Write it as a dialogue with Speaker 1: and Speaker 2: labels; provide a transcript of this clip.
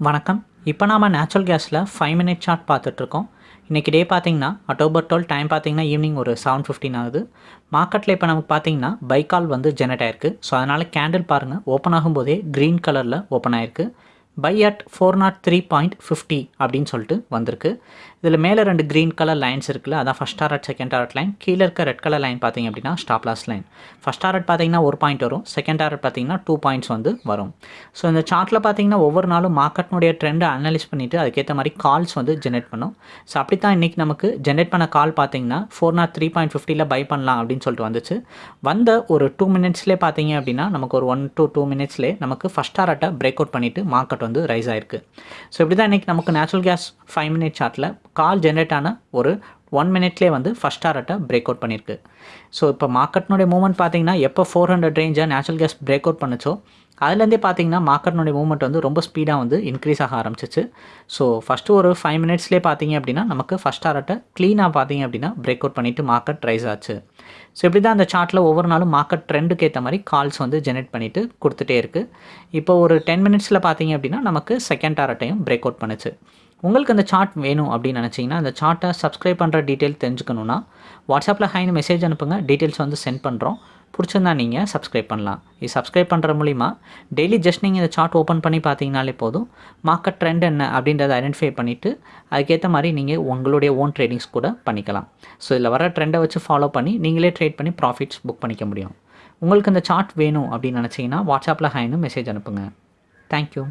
Speaker 1: வணக்கம். இப்போ நாம் நேச்சுரல் கேஸில் ஃபைவ் மினிட் சார்ட் பார்த்துட்ருக்கோம். இன்றைக்கி டே பார்த்தீங்கன்னா அக்டோபர் டுவெல் டைம் பார்த்தீங்கன்னா ஈவினிங் ஒரு செவன் ஃபிஃப்டின் ஆகுது. மார்க்கெட்டில் இப்போ நமக்கு பார்த்தீங்கன்னா பைக்கால் வந்து ஜெனரேட் ஆயிருக்கு. ஸோ அதனால் கேண்டில் பாருங்கள் ஓப்பன் ஆகும்போதே க்ரீன் கலரில் ஓப்பன் ஆயிருக்கு. Buy at four nought three point fifty அப்படின்னு சொல்லிட்டு வந்திருக்கு. இதில் மேலே ரெண்டு க்ரீன் கலர் லைன்ஸ் இருக்குல்ல அதான் first target second target line கீழே இருக்க ரெட் கலர் லைன் பார்த்தீங்க அப்படின்னா stop loss line first target பார்த்தீங்கன்னா ஒரு பாயிண்ட் வரும் செகண்ட் டாரட் பார்த்தீங்கன்னா டூ பாயிண்ட்ஸ் வந்து வரும். ஸோ இந்த சார்ட்டில் பார்த்தீங்கன்னா ஒவ்வொரு நாளும் மார்க்கெட்னுடைய ட்ரெண்டை அனலைஸ் பண்ணிவிட்டு அதுக்கேற்ற மாதிரி கால்ஸ் வந்து ஜென்ரேட் பண்ணும். ஸோ அப்படி தான் இன்றைக்கி நமக்கு ஜென்ரேட் பண்ண கால் பார்த்தீங்கன்னா ஃபோர் நாட் த்ரீ பாயிண்ட் ஃபிஃப்டியில் பை பண்ணலாம் அப்படின்னு சொல்லிட்டு வந்துச்சு. வந்த ஒரு டூ மினிட்ஸ்லேயே பார்த்தீங்க அப்படின்னா நமக்கு ஒரு ஒன் டு டூ மினிட்ஸ்லேயே நமக்கு ஃபஸ்ட் டாரட்டை பிரேக் அவுட் பண்ணிவிட்டு மார்க்கெட் வந்து ரைஸ் ஆயிருக்கு. ஸோ இப்படி தான் இன்றைக்கி நமக்கு நேச்சுரல் கேஸ் ஃபைவ் மினிட் சார்ட்டில் கால் ஜென்ரேட் ஆன ஒரு ஒன் மினிட்லேயே வந்து ஃபஸ்ட் டாரட்டை பிரேக் அவுட் பண்ணியிருக்கு ஸோ இப்போ மார்க்கெட்னுடைய மூவ்மெண்ட் பார்த்தீங்கன்னா எப்போ ஃபோர் ஹண்ட்ரட் ரேஞ்சாக நேச்சுரல் கேஸ் பிரேக் அவுட் பண்ணுச்சோ அதுலேருந்தே பார்த்தீங்கன்னா மார்க்கெட்னுடைய மூவ்மெண்ட் வந்து ரொம்ப ஸ்பீடாக வந்து இன்க்ரீஸ் ஆக ஆரம்பிச்சிச்சு. ஸோ ஃபஸ்ட்டு ஒரு ஃபைவ் மினிட்ஸ்லேயே பார்த்தீங்க அப்படின்னா நமக்கு ஃபஸ்ட் டாரட்டை க்ளீனாக பார்த்தீங்க அப்படின்னா பிரேக் அவுட் பண்ணிவிட்டு மார்க்கெட் ரைஸ் ஆச்சு. ஸோ இப்படி தான் அந்த சார்ட்டில் ஒவ்வொரு நாளும் மார்க்கெட் ட்ரெண்டுக்கு ஏற்ற மாதிரி கால்ஸ் வந்து ஜெனரேட் பண்ணிவிட்டு கொடுத்துட்டே இருக்குது இப்போ ஒரு டென் மினிட்ஸில் பார்த்தீங்க அப்படின்னா நமக்கு செகண்ட் டாரட்டையும் பிரேக் அவுட் பண்ணுச்சு. உங்களுக்கு அந்த சார்ட் வேணும் அப்படின்னு நினச்சிங்கன்னா அந்த சார்ட்டை சப்ஸ்கிரைப் பண்ணுற டீட்டெயில் தெரிஞ்சுக்கணுன்னா வாட்ஸ்அப்பில் ஹைன்னு மெசேஜ் அனுப்புங்க. டீட்டெயில்ஸ் வந்து சென்ட் பண்ணுறோம் பிடிச்சிருந்தா நீங்கள் சப்ஸ்கிரைப் பண்ணலாம். இது சப்ஸ்கிரைப் பண்ணுற மூலிமா டெய்லி ஜஸ்ட் நீங்கள் இந்த சார்ட் ஓப்பன் பண்ணி பார்த்தீங்கனாலே போதும். மார்க்கெட் ட்ரெண்ட் என்ன அப்படின்றத ஐடென்டிஃபை பண்ணிவிட்டு அதுக்கேற்ற மாதிரி நீங்கள் உங்களுடைய ஓன் ட்ரேடிங்ஸ் கூட பண்ணிக்கலாம். ஸோ இதில் வர ட்ரெண்டை வச்சு ஃபாலோ பண்ணி நீங்களே ட்ரேட் பண்ணி ப்ராஃபிட்ஸ் புக் பண்ணிக்க முடியும். உங்களுக்கு இந்த சார்ட் வேணும் அப்படின்னு நினச்சிங்கன்னா வாட்ஸ்அப்பில் ஹைன்னு மெசேஜ் அனுப்புங்க. தேங்க்யூ